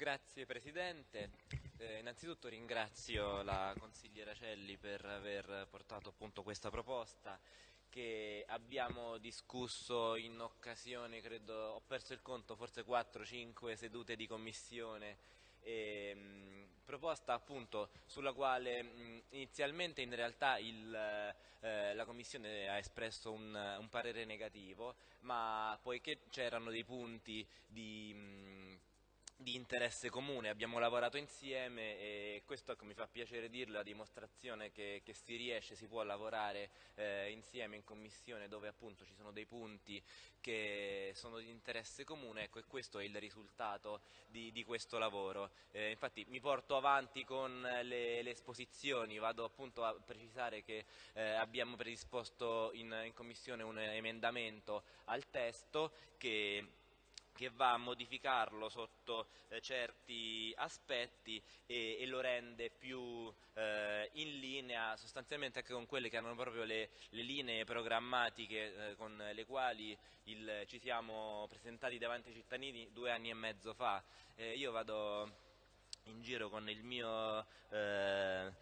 Grazie Presidente, eh, innanzitutto ringrazio la consigliera Celli per aver portato appunto questa proposta che abbiamo discusso in occasione, credo, ho perso il conto, forse 4-5 sedute di commissione. E, mh, proposta appunto sulla quale mh, inizialmente in realtà il, eh, la Commissione ha espresso un, un parere negativo, ma poiché c'erano dei punti di... Mh, di interesse comune, abbiamo lavorato insieme e questo mi fa piacere dirlo, la dimostrazione che, che si riesce, si può lavorare eh, insieme in commissione dove appunto ci sono dei punti che sono di interesse comune ecco, e questo è il risultato di, di questo lavoro. Eh, infatti mi porto avanti con le, le, esposizioni, vado appunto a precisare che eh, abbiamo predisposto in, in commissione un emendamento al testo che che va a modificarlo sotto eh, certi aspetti e, e, lo rende più eh, in linea sostanzialmente anche con quelle che erano proprio le, le linee programmatiche eh, con le quali il, ci siamo presentati davanti ai cittadini due anni e mezzo fa. Eh, io vado in giro con il mio eh,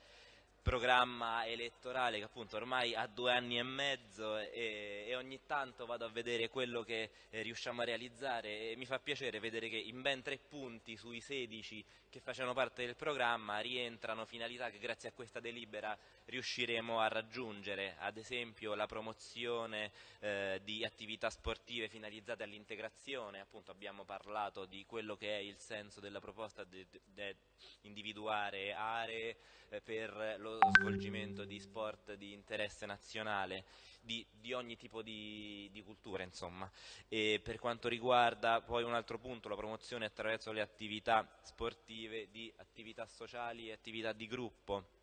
programma elettorale che appunto ormai ha due anni e mezzo e, e ogni tanto vado a vedere quello che eh, riusciamo a realizzare e mi fa piacere vedere che in ben tre punti sui 16 che facevano parte del programma rientrano finalità che grazie a questa delibera riusciremo a raggiungere, ad esempio la promozione eh, di attività sportive finalizzate all'integrazione, appunto abbiamo parlato di quello che è il senso della proposta di individuare aree eh, per lo svolgimento di sport di interesse nazionale, di, di ogni tipo di, di cultura insomma. E per quanto riguarda poi un altro punto, la promozione attraverso le attività sportive di attività sociali e attività di gruppo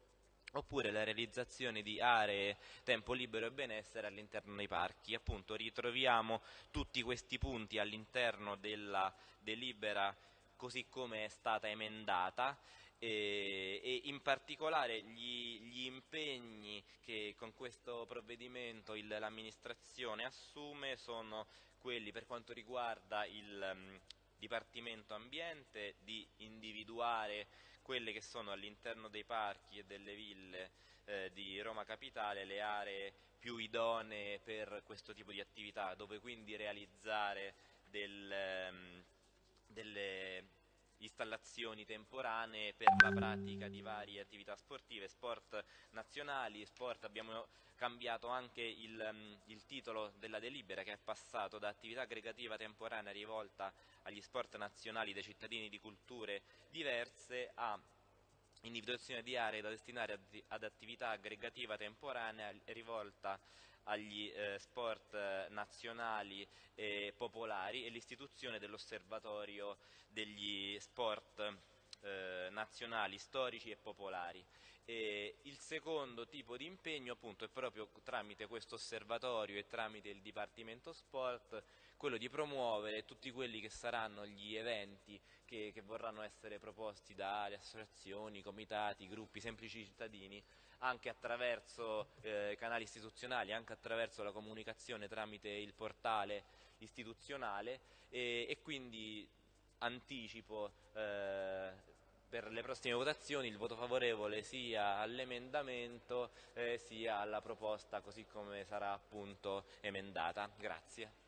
oppure la realizzazione di aree tempo libero e benessere all'interno dei parchi. Appunto ritroviamo tutti questi punti all'interno della delibera così come è stata emendata e, e in particolare gli, gli, impegni che con questo provvedimento l'amministrazione assume sono quelli per quanto riguarda il um, Dipartimento Ambiente di individuare quelle che sono all'interno dei parchi e delle ville eh, di Roma Capitale le aree più idonee per questo tipo di attività, dove quindi realizzare del, um, delle installazioni temporanee per la pratica di varie attività sportive, sport nazionali, sport, abbiamo cambiato anche il, um, il, titolo della delibera che è passato da attività aggregativa temporanea rivolta agli sport nazionali dei cittadini di culture diverse a individuazione di aree da destinare ad attività aggregativa temporanea rivolta agli eh, sport eh, nazionali e popolari e l'istituzione dell'osservatorio degli sport eh, nazionali, storici e popolari. E il secondo tipo di impegno appunto è proprio tramite questo osservatorio e tramite il Dipartimento Sport quello di promuovere tutti quelli che saranno gli eventi che, che vorranno essere proposti dalle associazioni, comitati, gruppi, semplici cittadini anche attraverso eh, canali istituzionali, anche attraverso la comunicazione tramite il portale istituzionale e, e quindi anticipo eh, per le prossime votazioni il voto favorevole sia all'emendamento eh, sia alla proposta così come sarà appunto emendata. Grazie.